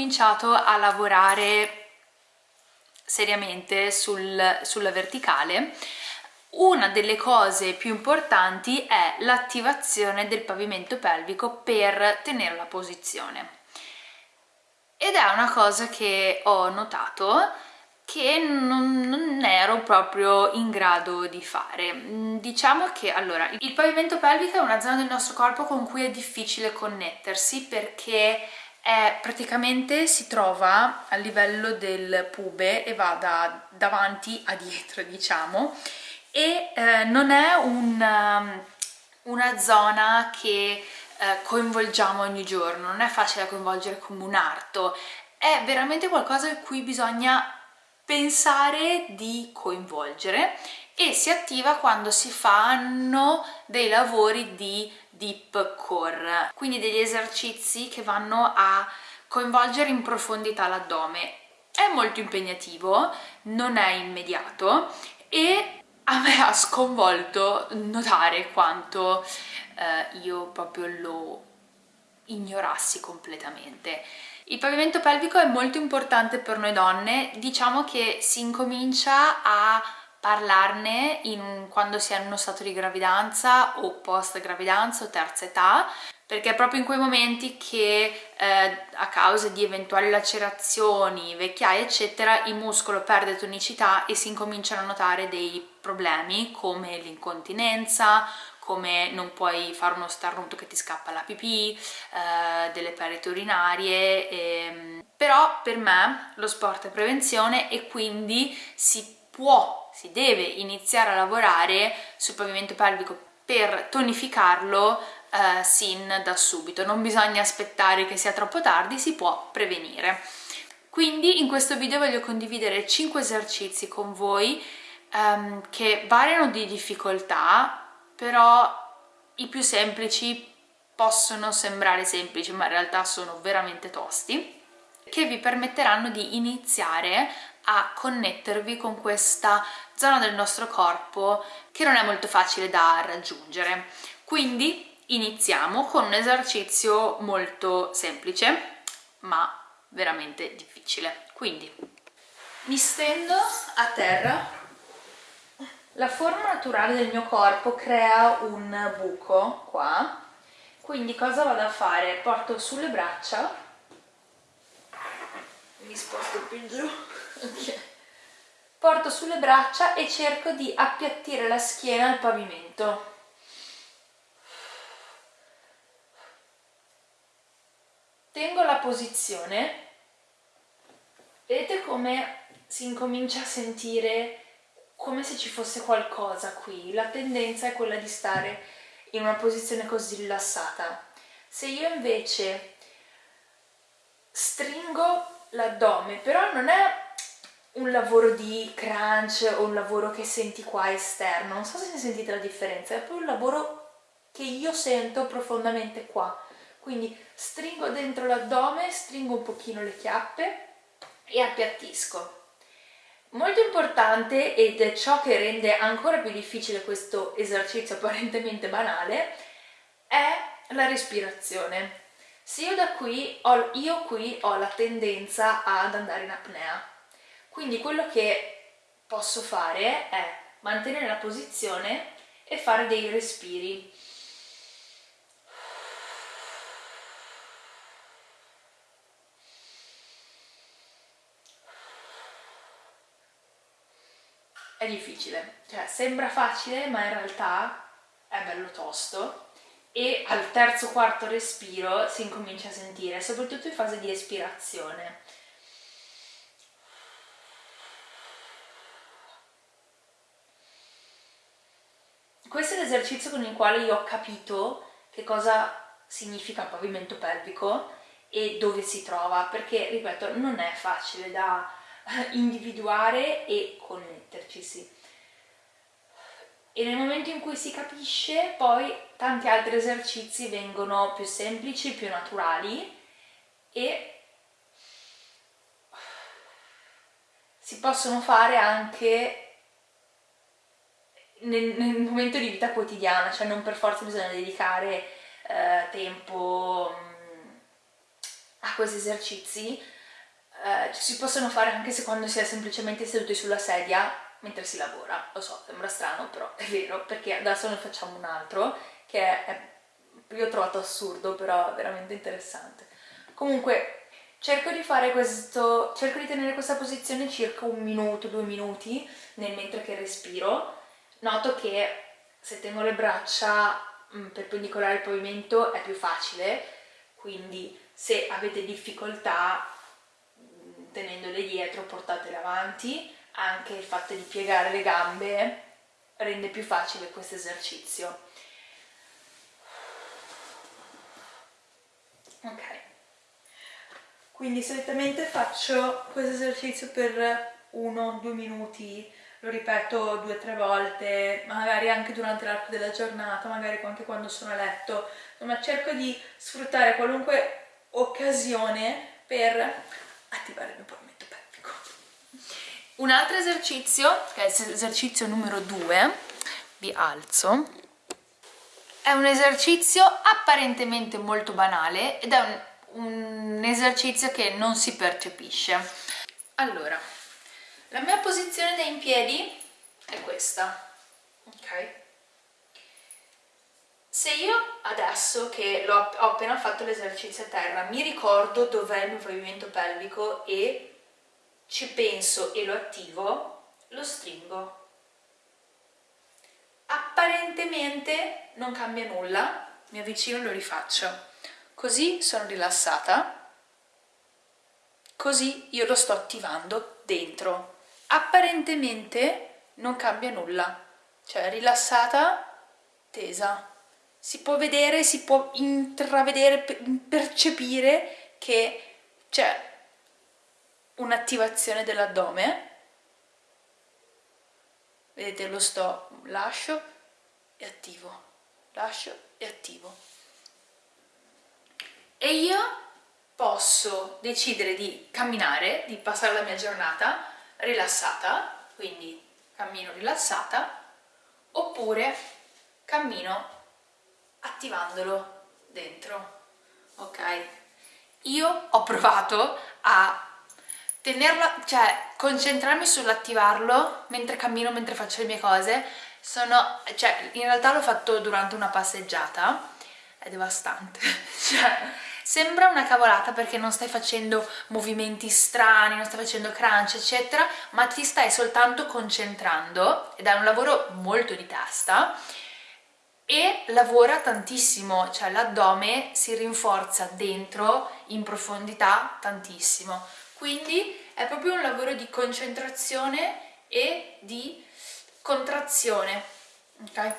incominciato a lavorare seriamente sul, sulla verticale, una delle cose più importanti è l'attivazione del pavimento pelvico per tenere la posizione. Ed è una cosa che ho notato che non, non, ero proprio in grado di fare. Mm, diciamo che allora il pavimento pelvico è una zona del nostro corpo con cui è difficile connettersi perché è praticamente si trova a livello del pube e va da davanti a dietro diciamo e eh, non è un, um, una zona che eh, coinvolgiamo ogni giorno, non è facile coinvolgere come un arto, è veramente qualcosa in cui bisogna pensare di coinvolgere e si attiva quando si fanno dei lavori di deep core, quindi degli esercizi che vanno a coinvolgere in profondità l'addome. È molto impegnativo, non è immediato e a me ha sconvolto notare quanto eh, io proprio lo ignorassi completamente. Il pavimento pelvico è molto importante per noi donne, diciamo che si incomincia a parlarne in, quando si è in uno stato di gravidanza o post gravidanza o terza età perché è proprio in quei momenti che eh, a causa di eventuali lacerazioni, vecchiaie eccetera il muscolo perde tonicità e si incominciano a notare dei problemi come l'incontinenza come non puoi fare uno starnuto che ti scappa la pipì, eh, delle perite urinarie, ehm. però per me lo sport è prevenzione e quindi si può, si deve iniziare a lavorare sul pavimento pelvico per tonificarlo eh, sin da subito, non bisogna aspettare che sia troppo tardi, si può prevenire. Quindi in questo video voglio condividere 5 esercizi con voi ehm, che variano di difficoltà però i più semplici possono sembrare semplici ma in realtà sono veramente tosti che vi permetteranno di iniziare a connettervi con questa zona del nostro corpo che non è molto facile da raggiungere. Quindi iniziamo con un esercizio molto semplice ma veramente difficile. Quindi mi stendo a terra. La forma naturale del mio corpo crea un buco qua, quindi cosa vado a fare? Porto sulle braccia, mi sposto più giù. Porto sulle braccia e cerco di appiattire la schiena al pavimento. Tengo la posizione, vedete come si incomincia a sentire come se ci fosse qualcosa qui. La tendenza è quella di stare in una posizione così rilassata. Se io invece stringo l'addome, però non è un lavoro di crunch o un lavoro che senti qua esterno, non so se sentite la differenza, è proprio un lavoro che io sento profondamente qua. Quindi stringo dentro l'addome, stringo un pochino le chiappe e appiattisco. Molto importante ed è ciò che rende ancora più difficile questo esercizio apparentemente banale è la respirazione. Se io da qui ho, io qui ho la tendenza ad andare in apnea, quindi quello che posso fare è mantenere la posizione e fare dei respiri. È difficile, cioè sembra facile ma in realtà è bello tosto. E al terzo quarto respiro si incomincia a sentire, soprattutto in fase di espirazione. Questo è l'esercizio con il quale io ho capito che cosa significa pavimento pelvico e dove si trova, perché, ripeto, non è facile da individuare e connetterci, sì. E nel momento in cui si capisce, poi tanti altri esercizi vengono più semplici, più naturali e si possono fare anche nel, nel, momento di vita quotidiana, cioè non per forza bisogna dedicare eh, tempo a questi esercizi eh, si possono fare anche se quando si è semplicemente seduti sulla sedia mentre si lavora. Lo so, sembra strano, però è vero, perché adesso ne facciamo un altro che è, io ho trovato assurdo, però veramente interessante. Comunque, cerco di fare questo, cerco di tenere questa posizione circa un minuto, due minuti, nel mentre che respiro. Noto che se tengo le braccia mm, perpendicolari al pavimento è più facile, quindi se avete difficoltà mm, tenendole dietro portatele avanti, anche il fatto di piegare le gambe rende più facile questo esercizio. Ok, quindi solitamente faccio questo esercizio per uno, due minuti, lo ripeto due o tre volte, magari anche durante l'arco della giornata, magari anche quando sono a letto, insomma cerco di sfruttare qualunque occasione per attivare il mio pavimento pelvico. Un altro esercizio, che è l'esercizio numero 2, vi alzo, è un esercizio apparentemente molto banale ed è un, un esercizio che non si percepisce. Allora, la mia posizione da in piedi è questa, ok? Se io adesso che ho appena fatto l'esercizio a terra mi ricordo dov'è il mio pavimento pelvico e ci penso e lo attivo, lo stringo. Apparentemente non cambia nulla, mi avvicino e lo rifaccio. Così sono rilassata, così io lo sto attivando dentro. Apparentemente non cambia nulla, cioè rilassata, tesa si può vedere, si può intravedere, percepire che c'è un'attivazione dell'addome. Vedete, lo sto, lascio e attivo, lascio e attivo. E io posso decidere di camminare, di passare la mia giornata rilassata, quindi cammino rilassata, oppure cammino attivandolo dentro, ok? Io ho provato a tenerla, cioè concentrarmi sull'attivarlo mentre cammino, mentre faccio le mie cose, sono, cioè in realtà l'ho fatto durante una passeggiata, è devastante, cioè sembra una cavolata perché non stai facendo movimenti strani, non stai facendo crunch eccetera, ma ti stai soltanto concentrando ed è un lavoro molto di testa e lavora tantissimo, cioè l'addome si rinforza dentro in profondità tantissimo. Quindi è proprio un lavoro di concentrazione e di contrazione. Ok?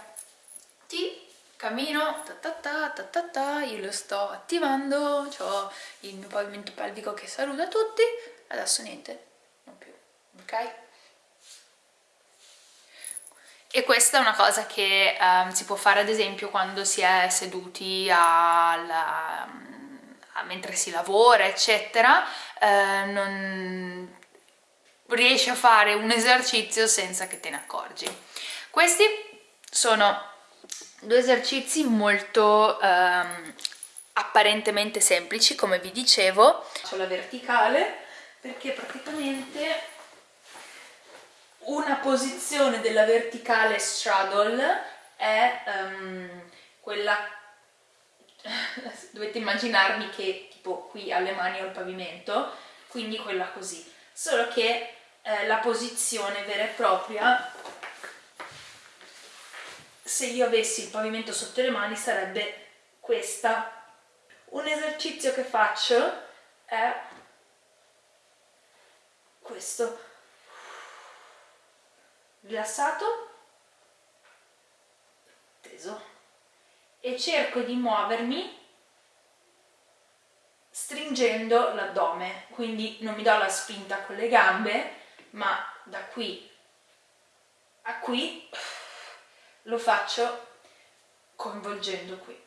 Ti cammino, ta ta ta ta ta ta, io lo sto attivando, ho il mio pavimento pelvico che saluta tutti, adesso niente, non più, ok? E questa è una cosa che um, si può fare ad esempio quando si è seduti al, a, mentre si lavora eccetera, uh, non riesci a fare un esercizio senza che te ne accorgi. Questi sono due esercizi molto um, apparentemente semplici come vi dicevo. Faccio la verticale perché praticamente una posizione della verticale straddle è um, quella dovete immaginarmi che tipo qui alle mani ho il pavimento quindi quella così solo che eh, la posizione vera e propria se io avessi il pavimento sotto le mani sarebbe questa. Un esercizio che faccio è questo. Rilassato, teso e cerco di muovermi stringendo l'addome, quindi non mi do la spinta con le gambe, ma da qui a qui lo faccio coinvolgendo qui.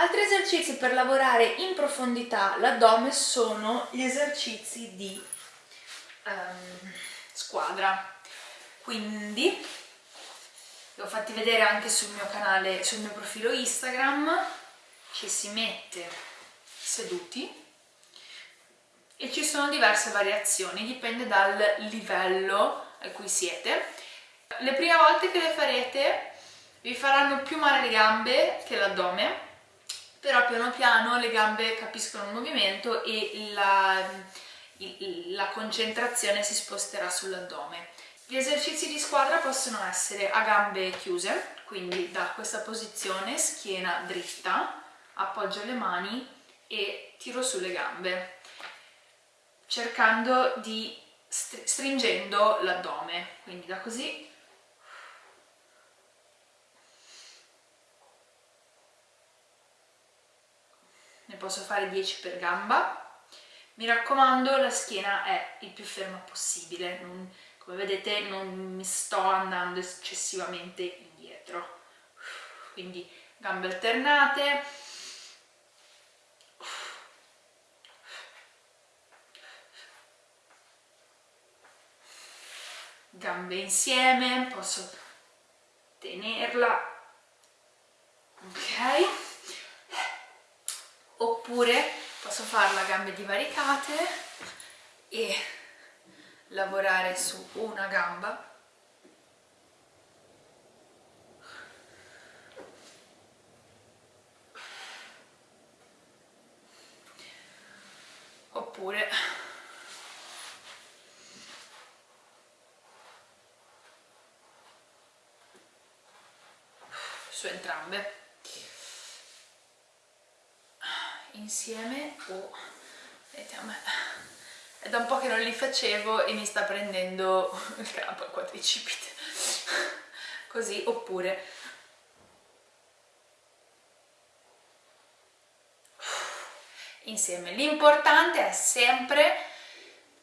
Altri esercizi per lavorare in profondità l'addome sono gli esercizi di um, squadra. Quindi li ho fatti vedere anche sul mio canale, sul mio profilo Instagram, ci si mette seduti e ci sono diverse variazioni, dipende dal livello a cui siete. Le prime volte che le farete vi faranno più male le gambe che l'addome, però piano piano le gambe capiscono il movimento e la, la concentrazione si sposterà sull'addome. Gli esercizi di squadra possono essere a gambe chiuse, quindi da questa posizione, schiena dritta, appoggio le mani e tiro sulle gambe, cercando di stringendo l'addome, quindi da così ne posso fare 10 per gamba. Mi raccomando la schiena è il più ferma possibile. Non, come vedete non mi sto andando eccessivamente indietro. Quindi gambe alternate. Gambe insieme posso tenerla. Ok oppure posso farla a gambe divaricate e lavorare su una gamba. Oppure su entrambe insieme o vedete a me è da un po' che non li facevo e mi sta prendendo il crampo al quadricipite. Così oppure insieme. L'importante è sempre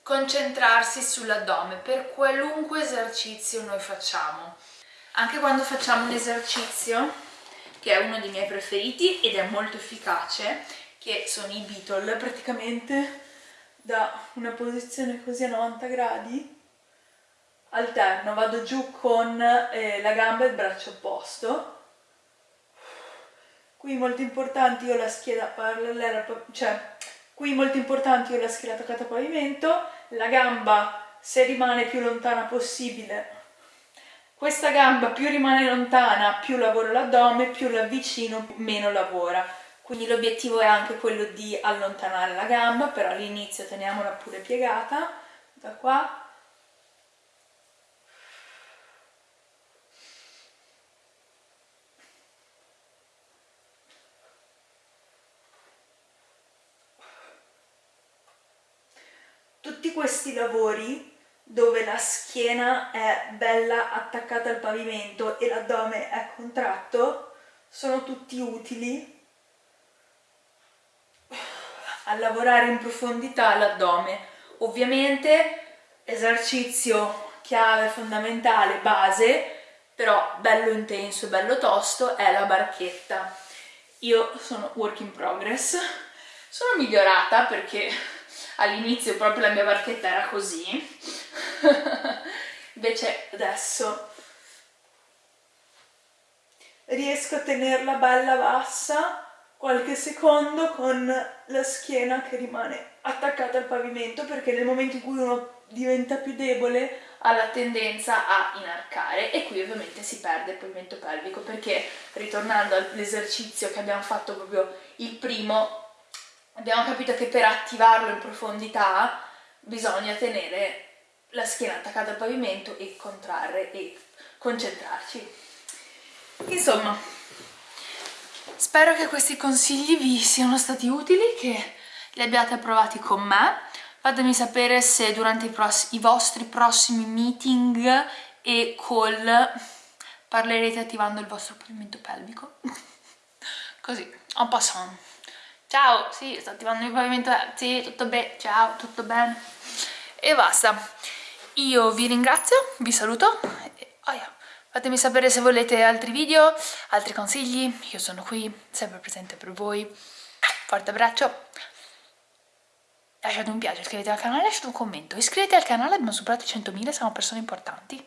concentrarsi sull'addome. Per qualunque esercizio noi facciamo. Anche quando facciamo un esercizio che è uno dei miei preferiti ed è molto efficace che sono i Beatle praticamente da una posizione così a 90 gradi alterno, vado giù con eh, la gamba e il braccio opposto. Qui molto importante io la schiena parallela, cioè qui molto importante io la schiena attaccata al pavimento la gamba se rimane più lontana possibile questa gamba più rimane lontana più lavoro l'addome più l'avvicino meno lavora quindi l'obiettivo è anche quello di allontanare la gamba però all'inizio teniamola pure piegata. Da qua. Tutti questi lavori dove la schiena è bella attaccata al pavimento e l'addome è contratto sono tutti utili a lavorare in profondità l'addome. Ovviamente esercizio chiave fondamentale, base, però bello intenso e bello tosto è la barchetta. Io sono work in progress, sono migliorata perché all'inizio proprio la mia barchetta era così, invece adesso riesco a tenerla bella bassa qualche secondo con la schiena che rimane attaccata al pavimento perché nel momento in cui uno diventa più debole ha la tendenza a inarcare e qui ovviamente si perde il pavimento pelvico perché ritornando all'esercizio che abbiamo fatto proprio il primo abbiamo capito che per attivarlo in profondità bisogna tenere la schiena attaccata al pavimento e contrarre e concentrarci. Insomma Spero che questi consigli vi siano stati utili, che li abbiate provati con me. Fatemi sapere se durante i, i vostri prossimi meeting e call parlerete attivando il vostro pavimento pelvico. Così, en passant. Ciao, sì, sto attivando il pavimento, sì, tutto bene, ciao, tutto bene. E basta. Io vi ringrazio, vi saluto. E, oh Fatemi sapere se volete altri video, altri consigli, io sono qui, sempre presente per voi. Forte abbraccio, lasciate un piace, iscrivetevi al canale, lasciate un commento, iscrivetevi al canale, abbiamo superato i 100.000, siamo persone importanti.